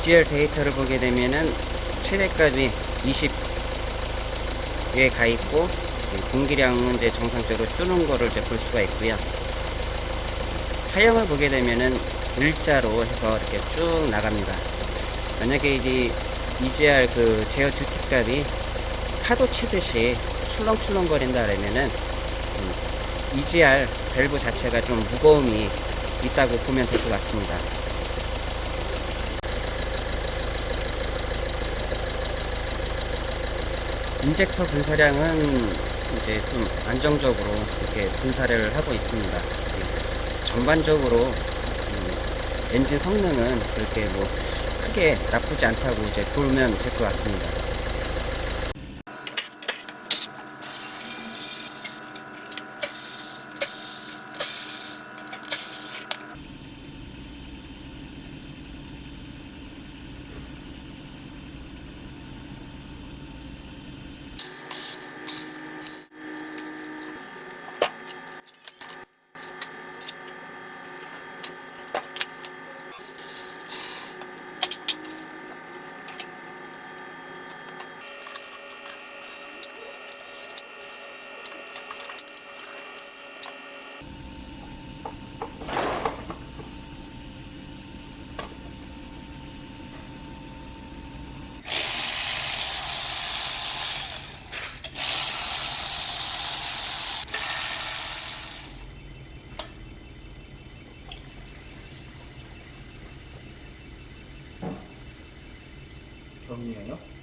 EGR 데이터를 보게 되면은 최대값이 20에 가 있고 공기량은 이제 정상적으로 주는 거를 이제 볼 수가 있고요. 하형을 보게 되면은 일자로 해서 이렇게 쭉 나갑니다. 만약에 이제 EGR 그 제어 듀티 값이 파도 치듯이 출렁출렁 거린다 그러면은 음, EGR 밸브 자체가 좀 무거움이 있다고 보면 될 것 같습니다. 인젝터 분사량은 이제 좀 안정적으로 이렇게 분사를 하고 있습니다. 예, 전반적으로 음, 엔진 성능은 그렇게 뭐 크게 나쁘지 않다고 이제 보면 될 것 같습니다. 정리해요?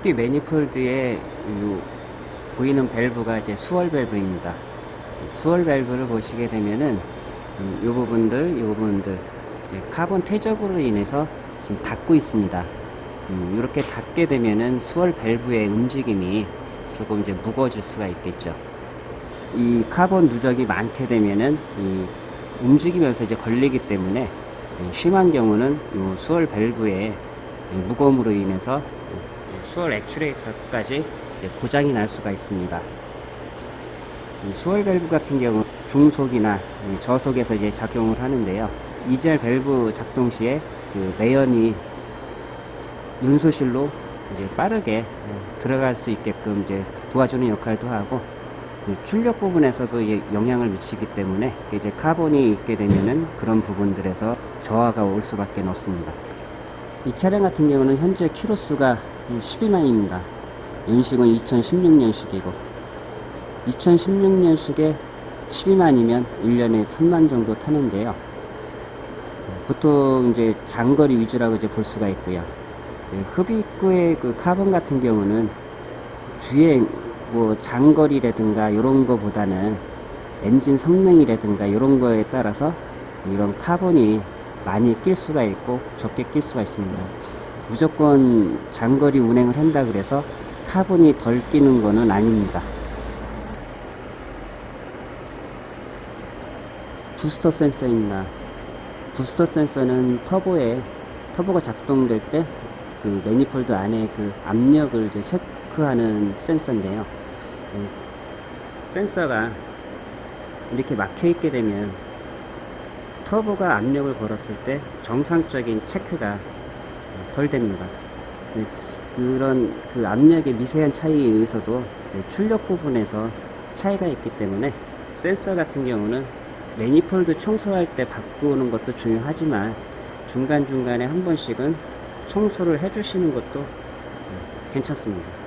흑비 매니폴드에 이 보이는 밸브가 이제 swirl 밸브입니다. swirl 밸브를 보시게 되면은 음, 이 부분들, 이 부분들 카본 퇴적으로 인해서 지금 닿고 있습니다. 음, 이렇게 닿게 되면은 swirl 밸브의 움직임이 조금 이제 무거워질 수가 있겠죠. 이 카본 누적이 많게 되면은 이 움직이면서 이제 걸리기 때문에 예, 심한 경우는 이 swirl 밸브의 이 무거움으로 인해서 swirl 액추에이터까지 고장이 날 수가 있습니다. 이 swirl 밸브 같은 경우 중속이나 이 저속에서 이제 작용을 하는데요. EGR 밸브 작동 시에 그 매연이 연소실로 이제 빠르게 예, 들어갈 수 있게끔 이제 도와주는 역할도 하고 그 출력 부분에서도 이제 영향을 미치기 때문에 이제 카본이 있게 되면은 그런 부분들에서 저하가 올 수밖에 없습니다. 이 차량 같은 경우는 현재 키로수가 12만입니다. 연식은 2016년식이고 2016년식에 12만이면 1년에 3만 정도 타는데요. 보통 이제 장거리 위주라고 이제 볼 수가 있고요. 네, 흡입구의 그 카본 같은 경우는 주행 뭐 장거리라든가 이런 거보다는 엔진 성능이라든가 이런 거에 따라서 이런 카본이 많이 낄 수가 있고 적게 낄 수가 있습니다. 무조건 장거리 운행을 한다 그래서 카본이 덜 끼는 거는 아닙니다. 부스터 센서입니다. 부스터 센서는 터보에 터보가 작동될 때 그 매니폴드 안에 그 압력을 이제 체크하는 센서인데요. 이 센서가 이렇게 막혀 있게 되면 터보가 압력을 걸었을 때 정상적인 체크가 덜 됩니다. 네, 그런 그 압력의 미세한 차이에 의해서도 네, 출력 부분에서 차이가 있기 때문에 센서 같은 경우는 매니폴드 청소할 때 바꾸는 것도 중요하지만 중간중간에 한 번씩은 청소를 해주시는 것도 네, 괜찮습니다.